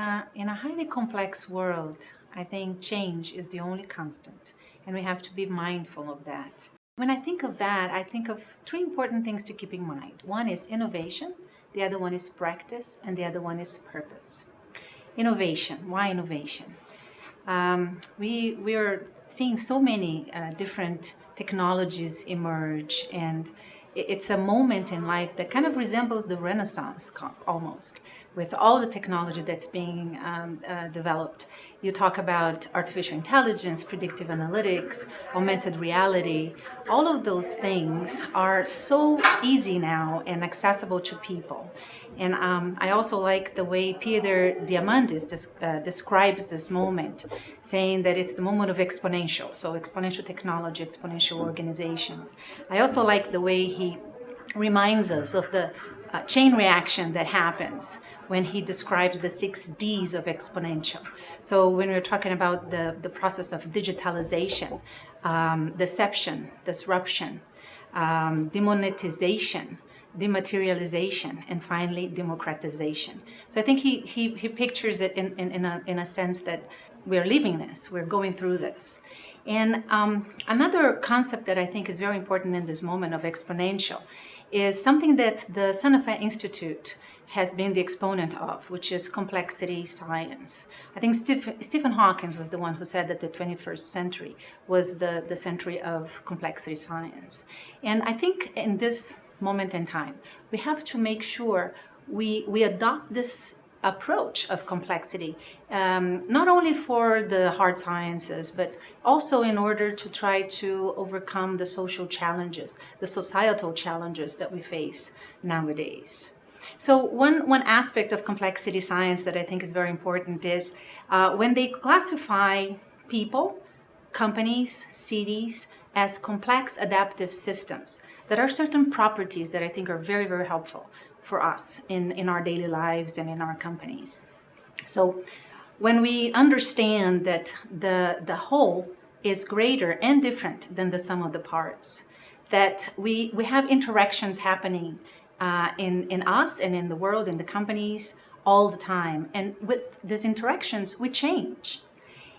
a, in a highly complex world, I think change is the only constant, and we have to be mindful of that. When I think of that, I think of three important things to keep in mind. One is innovation, the other one is practice, and the other one is purpose. Innovation, why innovation? Um, we, we are seeing so many uh, different technologies emerge and it's a moment in life that kind of resembles the Renaissance almost with all the technology that's being um, uh, developed. You talk about artificial intelligence, predictive analytics, augmented reality. All of those things are so easy now and accessible to people. And um, I also like the way Peter Diamandis des uh, describes this moment, saying that it's the moment of exponential, so exponential technology, exponential organizations. I also like the way he reminds us of the uh, chain reaction that happens when he describes the six Ds of exponential. So when we're talking about the, the process of digitalization, um, deception, disruption, um, demonetization, dematerialization, and finally democratization. So I think he, he, he pictures it in, in, in, a, in a sense that we're living this, we're going through this. And um, another concept that I think is very important in this moment of exponential is something that the Santa Fe Institute has been the exponent of, which is complexity science. I think Steve, Stephen Hawkins was the one who said that the 21st century was the, the century of complexity science. And I think in this moment in time, we have to make sure we, we adopt this approach of complexity, um, not only for the hard sciences, but also in order to try to overcome the social challenges, the societal challenges that we face nowadays. So one, one aspect of complexity science that I think is very important is uh, when they classify people, companies, cities, as complex adaptive systems. There are certain properties that I think are very, very helpful for us in, in our daily lives and in our companies. So when we understand that the, the whole is greater and different than the sum of the parts, that we, we have interactions happening uh, in, in us and in the world, in the companies, all the time. And with these interactions, we change.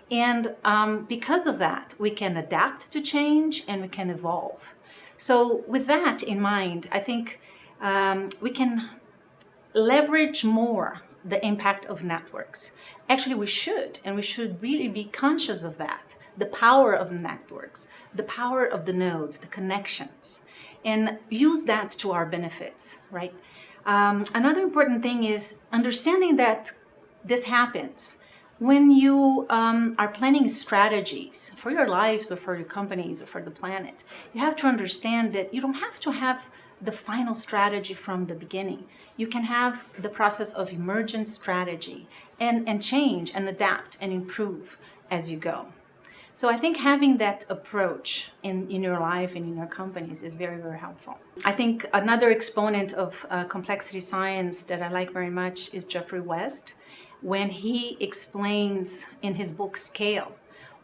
And um, because of that, we can adapt to change and we can evolve. So with that in mind, I think um, we can leverage more the impact of networks. Actually, we should, and we should really be conscious of that, the power of networks, the power of the nodes, the connections, and use that to our benefits, right? Um, another important thing is understanding that this happens. When you um, are planning strategies for your lives or for your companies or for the planet, you have to understand that you don't have to have the final strategy from the beginning. You can have the process of emergent strategy and, and change and adapt and improve as you go. So I think having that approach in, in your life and in your companies is very, very helpful. I think another exponent of uh, complexity science that I like very much is Geoffrey West, when he explains in his book Scale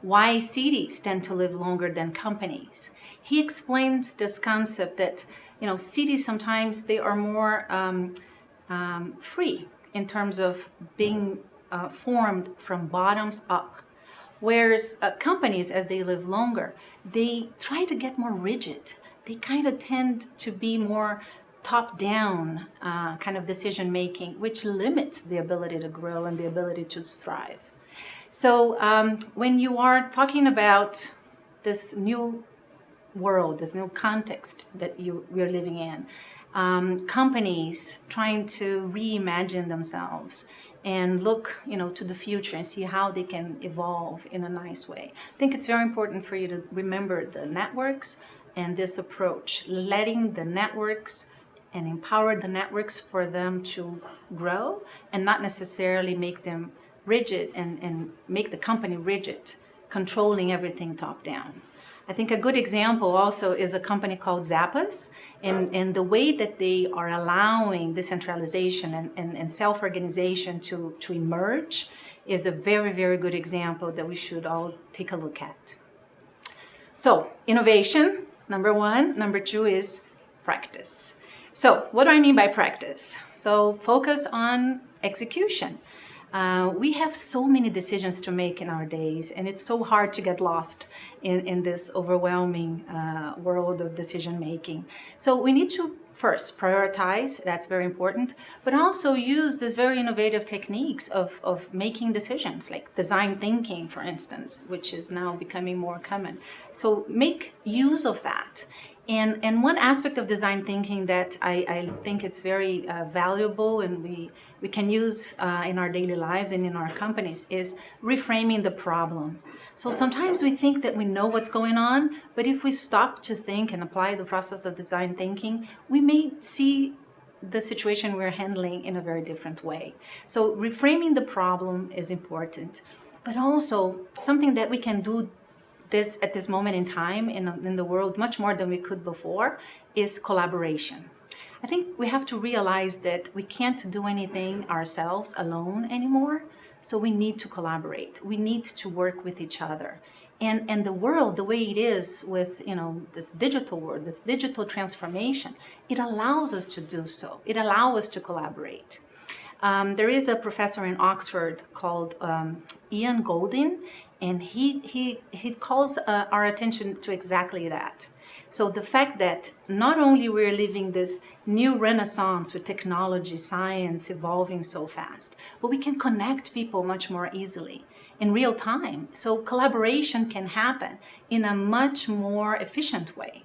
why cities tend to live longer than companies. He explains this concept that you know, cities sometimes they are more um, um, free in terms of being uh, formed from bottoms up. Whereas uh, companies, as they live longer, they try to get more rigid. They kind of tend to be more top-down uh, kind of decision-making, which limits the ability to grow and the ability to thrive. So um, when you are talking about this new world, this new context that you, we're living in. Um, companies trying to reimagine themselves and look you know, to the future and see how they can evolve in a nice way. I think it's very important for you to remember the networks and this approach, letting the networks and empower the networks for them to grow and not necessarily make them rigid and, and make the company rigid, controlling everything top down. I think a good example also is a company called Zappos and, and the way that they are allowing decentralization and, and, and self-organization to, to emerge is a very, very good example that we should all take a look at. So innovation, number one. Number two is practice. So what do I mean by practice? So focus on execution. Uh, we have so many decisions to make in our days, and it's so hard to get lost in, in this overwhelming uh, world of decision making. So we need to first prioritize, that's very important, but also use these very innovative techniques of, of making decisions, like design thinking, for instance, which is now becoming more common. So make use of that and, and one aspect of design thinking that I, I think it's very uh, valuable and we, we can use uh, in our daily lives and in our companies is reframing the problem. So sometimes we think that we know what's going on, but if we stop to think and apply the process of design thinking, we may see the situation we're handling in a very different way. So reframing the problem is important, but also something that we can do this at this moment in time in, in the world much more than we could before is collaboration. I think we have to realize that we can't do anything ourselves alone anymore. So we need to collaborate. We need to work with each other. And, and the world, the way it is with, you know, this digital world, this digital transformation, it allows us to do so. It allows us to collaborate. Um, there is a professor in Oxford called um, Ian Goldin, and he, he, he calls uh, our attention to exactly that. So the fact that not only we're living this new renaissance with technology, science evolving so fast, but we can connect people much more easily in real time. So collaboration can happen in a much more efficient way.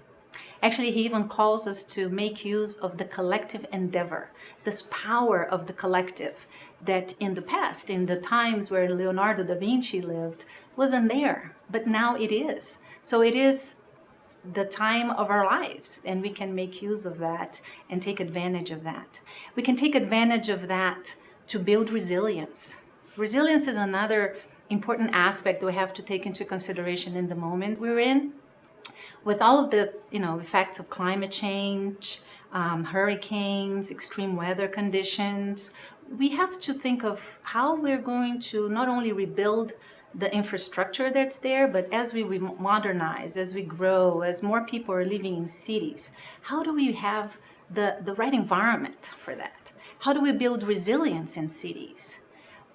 Actually, he even calls us to make use of the collective endeavor, this power of the collective that in the past, in the times where Leonardo da Vinci lived, wasn't there, but now it is. So it is the time of our lives and we can make use of that and take advantage of that. We can take advantage of that to build resilience. Resilience is another important aspect we have to take into consideration in the moment we're in with all of the you know effects of climate change, um, hurricanes, extreme weather conditions, we have to think of how we're going to not only rebuild the infrastructure that's there, but as we modernize, as we grow, as more people are living in cities, how do we have the, the right environment for that? How do we build resilience in cities?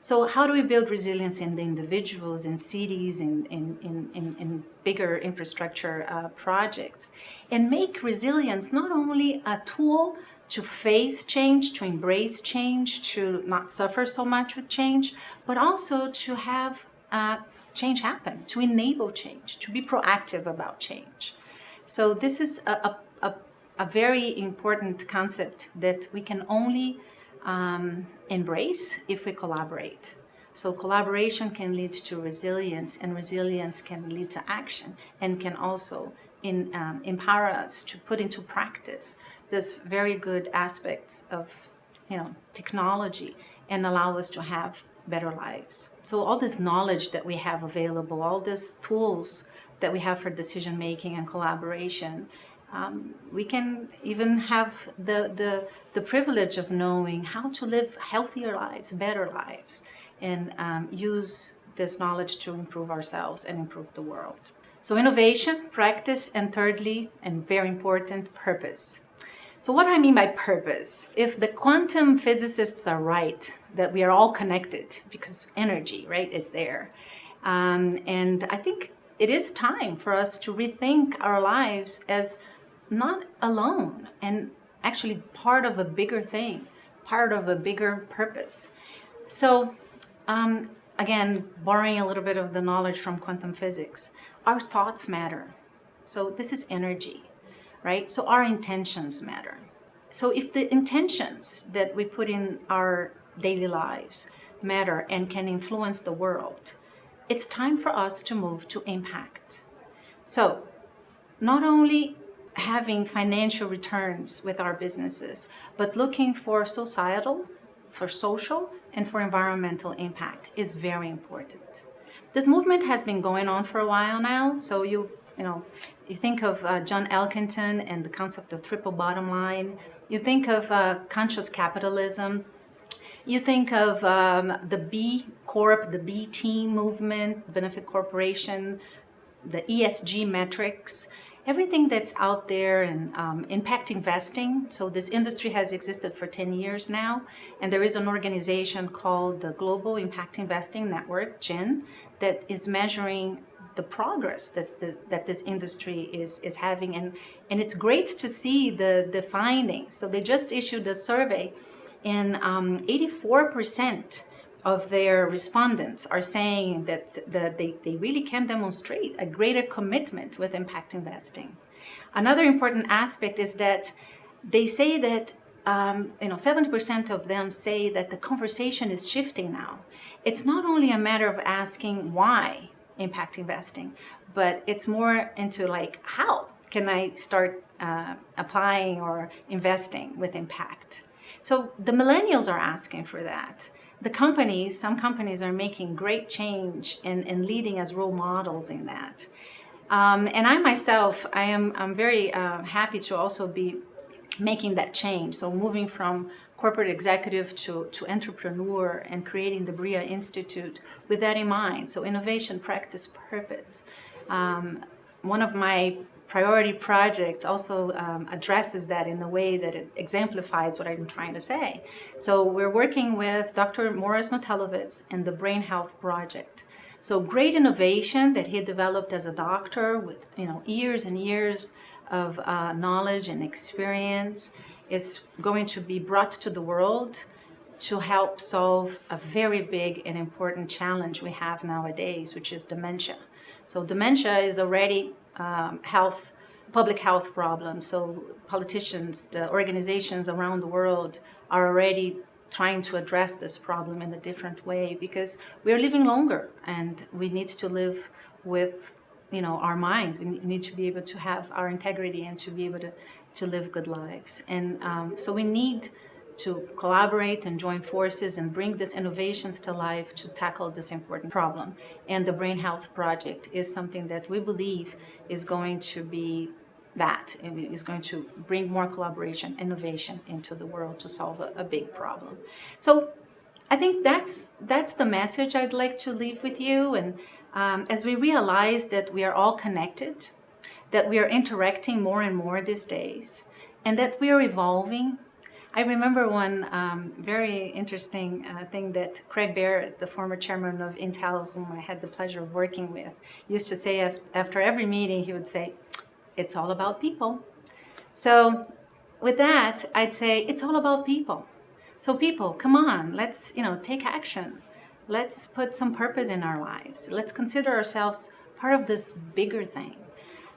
So how do we build resilience in the individuals, in cities, in, in, in, in, bigger infrastructure uh, projects? And make resilience not only a tool to face change, to embrace change, to not suffer so much with change, but also to have uh, change happen, to enable change, to be proactive about change. So this is a, a, a very important concept that we can only um, embrace if we collaborate. So collaboration can lead to resilience and resilience can lead to action and can also in, um, empower us to put into practice this very good aspects of you know, technology and allow us to have better lives. So all this knowledge that we have available, all these tools that we have for decision making and collaboration um, we can even have the, the, the privilege of knowing how to live healthier lives, better lives, and um, use this knowledge to improve ourselves and improve the world. So innovation, practice, and thirdly, and very important, purpose. So what do I mean by purpose? If the quantum physicists are right, that we are all connected because energy, right, is there. Um, and I think it is time for us to rethink our lives as not alone and actually part of a bigger thing, part of a bigger purpose. So um, again, borrowing a little bit of the knowledge from quantum physics, our thoughts matter. So this is energy, right? So our intentions matter. So if the intentions that we put in our daily lives matter and can influence the world, it's time for us to move to impact. So not only having financial returns with our businesses, but looking for societal, for social, and for environmental impact is very important. This movement has been going on for a while now, so you, you know, you think of uh, John Elkington and the concept of triple bottom line, you think of uh, conscious capitalism, you think of um, the B Corp, the B Team movement, Benefit Corporation, the ESG metrics, everything that's out there and um, impact investing. So this industry has existed for 10 years now, and there is an organization called the Global Impact Investing Network, GIIN, that is measuring the progress that's the, that this industry is, is having. And, and it's great to see the, the findings. So they just issued a survey and 84% um, of their respondents are saying that, that they, they really can demonstrate a greater commitment with impact investing. Another important aspect is that they say that um, you know, 70% of them say that the conversation is shifting now. It's not only a matter of asking why impact investing, but it's more into like, how can I start uh, applying or investing with impact? So the millennials are asking for that. The companies, some companies are making great change and, and leading as role models in that. Um, and I myself, I am I'm very uh, happy to also be making that change. So moving from corporate executive to, to entrepreneur and creating the BRIA Institute with that in mind. So innovation, practice, purpose. Um, one of my priority projects also um, addresses that in a way that it exemplifies what I'm trying to say. So we're working with Dr. Morris Notelovitz and the Brain Health Project. So great innovation that he developed as a doctor with you know years and years of uh, knowledge and experience is going to be brought to the world to help solve a very big and important challenge we have nowadays, which is dementia. So dementia is already um, health, public health problem. So politicians, the organizations around the world are already trying to address this problem in a different way because we're living longer and we need to live with you know our minds we need to be able to have our integrity and to be able to to live good lives and um, so we need to collaborate and join forces and bring these innovations to life to tackle this important problem. And the brain health project is something that we believe is going to be that. Is going to bring more collaboration innovation into the world to solve a, big problem. So I think that's that's the message I'd like to leave with you. And um, as we realize that we are all connected, that we are interacting more and more these days, and that we are evolving. I remember one um, very interesting uh, thing that Craig Barrett, the former chairman of Intel, whom I had the pleasure of working with, used to say after every meeting, he would say, it's all about people. So with that, I'd say it's all about people. So people, come on, let's you know take action. Let's put some purpose in our lives. Let's consider ourselves part of this bigger thing.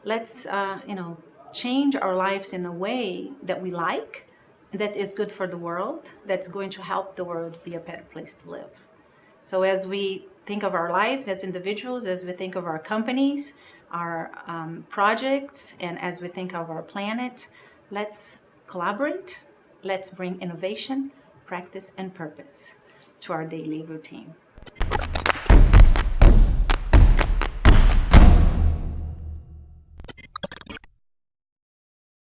Let's, uh, you know, change our lives in a way that we like, that is good for the world, that's going to help the world be a better place to live. So as we think of our lives as individuals, as we think of our companies, our um, projects, and as we think of our planet, let's collaborate, let's bring innovation, practice, and purpose to our daily routine.